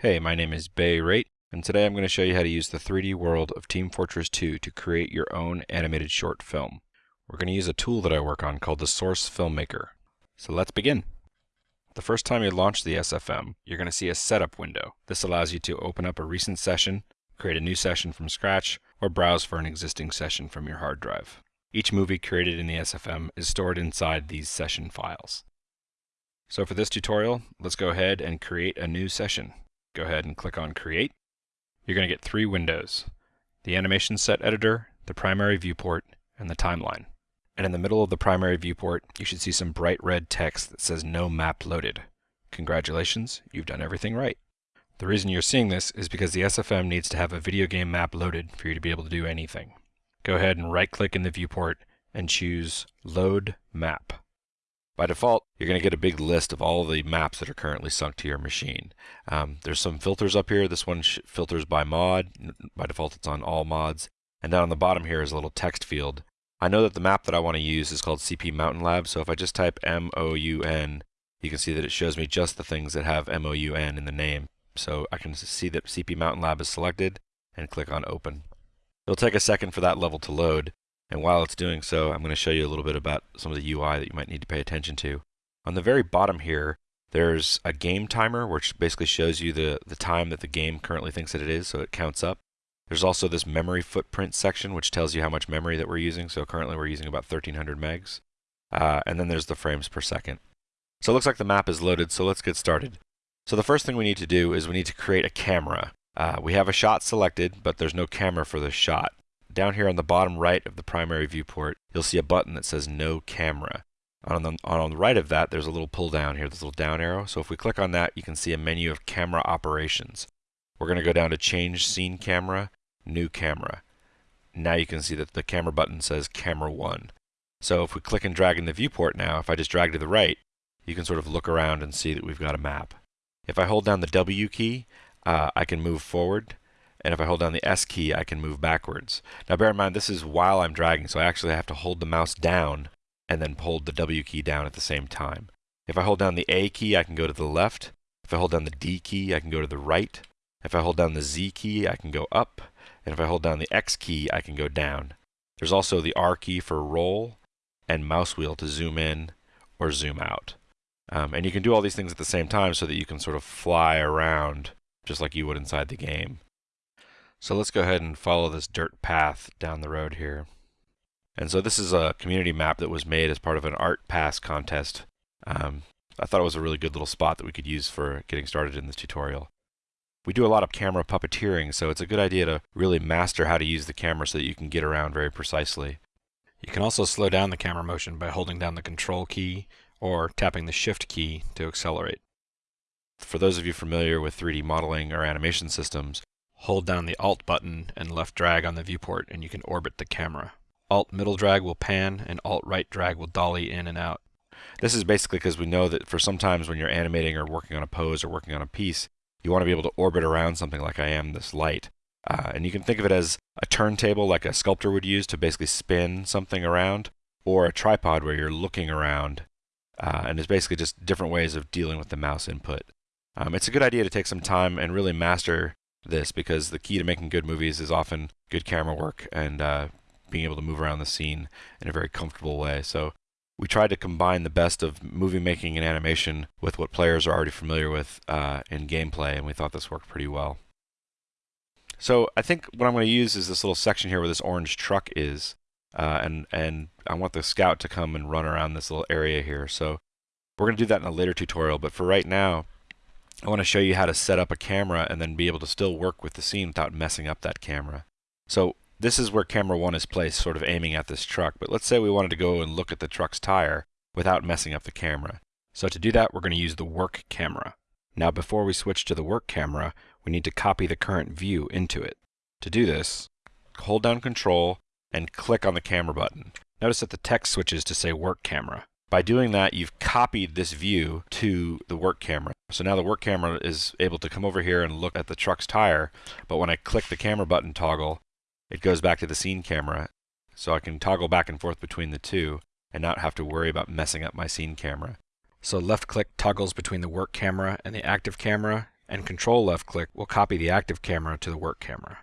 Hey, my name is Bay Raitt, and today I'm going to show you how to use the 3D world of Team Fortress 2 to create your own animated short film. We're going to use a tool that I work on called the Source Filmmaker. So let's begin. The first time you launch the SFM, you're going to see a setup window. This allows you to open up a recent session, create a new session from scratch, or browse for an existing session from your hard drive. Each movie created in the SFM is stored inside these session files. So for this tutorial, let's go ahead and create a new session go ahead and click on Create. You're going to get three windows, the Animation Set Editor, the Primary Viewport, and the Timeline. And in the middle of the primary viewport, you should see some bright red text that says No Map Loaded. Congratulations, you've done everything right. The reason you're seeing this is because the SFM needs to have a video game map loaded for you to be able to do anything. Go ahead and right-click in the viewport and choose Load Map. By default, you're going to get a big list of all of the maps that are currently sunk to your machine. Um, there's some filters up here. This one filters by mod. By default, it's on all mods. And down on the bottom here is a little text field. I know that the map that I want to use is called CP Mountain Lab, so if I just type M-O-U-N, you can see that it shows me just the things that have M-O-U-N in the name. So I can see that CP Mountain Lab is selected and click on Open. It'll take a second for that level to load, and while it's doing so, I'm going to show you a little bit about some of the UI that you might need to pay attention to. On the very bottom here, there's a game timer, which basically shows you the, the time that the game currently thinks that it is, so it counts up. There's also this memory footprint section, which tells you how much memory that we're using. So currently we're using about 1300 megs. Uh, and then there's the frames per second. So it looks like the map is loaded, so let's get started. So the first thing we need to do is we need to create a camera. Uh, we have a shot selected, but there's no camera for this shot down here on the bottom right of the primary viewport, you'll see a button that says No Camera. On the, on the right of that, there's a little pull down here, this little down arrow. So if we click on that, you can see a menu of camera operations. We're going to go down to Change Scene Camera, New Camera. Now you can see that the camera button says Camera 1. So if we click and drag in the viewport now, if I just drag to the right, you can sort of look around and see that we've got a map. If I hold down the W key, uh, I can move forward and if I hold down the S key, I can move backwards. Now bear in mind, this is while I'm dragging, so I actually have to hold the mouse down and then hold the W key down at the same time. If I hold down the A key, I can go to the left. If I hold down the D key, I can go to the right. If I hold down the Z key, I can go up. And if I hold down the X key, I can go down. There's also the R key for roll and mouse wheel to zoom in or zoom out. Um, and you can do all these things at the same time so that you can sort of fly around just like you would inside the game. So let's go ahead and follow this dirt path down the road here. And so this is a community map that was made as part of an art pass contest. Um, I thought it was a really good little spot that we could use for getting started in this tutorial. We do a lot of camera puppeteering, so it's a good idea to really master how to use the camera so that you can get around very precisely. You can also slow down the camera motion by holding down the control key or tapping the shift key to accelerate. For those of you familiar with 3D modeling or animation systems, Hold down the Alt button and left drag on the viewport and you can orbit the camera. Alt middle drag will pan and Alt right drag will dolly in and out. This is basically because we know that for sometimes when you're animating or working on a pose or working on a piece, you want to be able to orbit around something like I am this light. Uh, and you can think of it as a turntable like a sculptor would use to basically spin something around, or a tripod where you're looking around. Uh, and it's basically just different ways of dealing with the mouse input. Um, it's a good idea to take some time and really master this because the key to making good movies is often good camera work and uh, being able to move around the scene in a very comfortable way. So we tried to combine the best of movie making and animation with what players are already familiar with uh, in gameplay, and we thought this worked pretty well. So I think what I'm going to use is this little section here where this orange truck is, uh, and and I want the scout to come and run around this little area here. So we're going to do that in a later tutorial, but for right now, I want to show you how to set up a camera and then be able to still work with the scene without messing up that camera. So this is where camera 1 is placed, sort of aiming at this truck. But let's say we wanted to go and look at the truck's tire without messing up the camera. So to do that, we're going to use the work camera. Now before we switch to the work camera, we need to copy the current view into it. To do this, hold down control and click on the camera button. Notice that the text switches to say work camera. By doing that, you've copied this view to the work camera. So now the work camera is able to come over here and look at the truck's tire, but when I click the camera button toggle, it goes back to the scene camera. So I can toggle back and forth between the two and not have to worry about messing up my scene camera. So left click toggles between the work camera and the active camera, and control left click will copy the active camera to the work camera.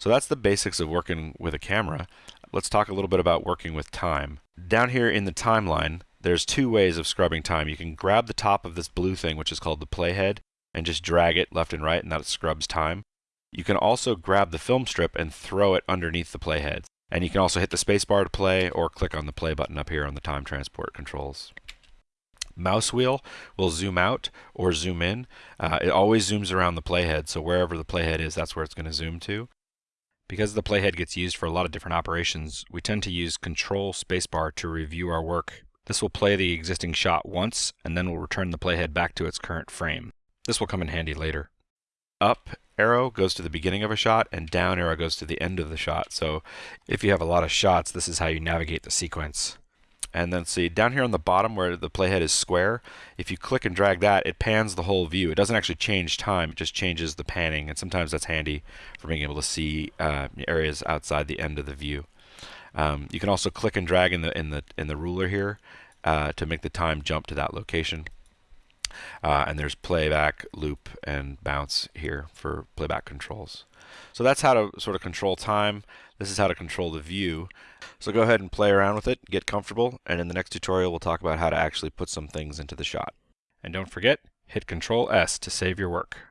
So that's the basics of working with a camera. Let's talk a little bit about working with time. Down here in the timeline, there's two ways of scrubbing time. You can grab the top of this blue thing, which is called the playhead, and just drag it left and right, and that scrubs time. You can also grab the film strip and throw it underneath the playhead. And you can also hit the spacebar to play or click on the play button up here on the time transport controls. Mouse wheel will zoom out or zoom in. Uh, it always zooms around the playhead, so wherever the playhead is, that's where it's going to zoom to. Because the playhead gets used for a lot of different operations, we tend to use Control Spacebar to review our work. This will play the existing shot once, and then will return the playhead back to its current frame. This will come in handy later. Up arrow goes to the beginning of a shot, and down arrow goes to the end of the shot. So if you have a lot of shots, this is how you navigate the sequence. And then see down here on the bottom where the playhead is square, if you click and drag that, it pans the whole view. It doesn't actually change time, it just changes the panning. And sometimes that's handy for being able to see uh, areas outside the end of the view. Um, you can also click and drag in the in the in the ruler here uh, to make the time jump to that location. Uh, and there's playback, loop, and bounce here for playback controls. So that's how to sort of control time. This is how to control the view. So go ahead and play around with it, get comfortable, and in the next tutorial we'll talk about how to actually put some things into the shot. And don't forget, hit Control S to save your work.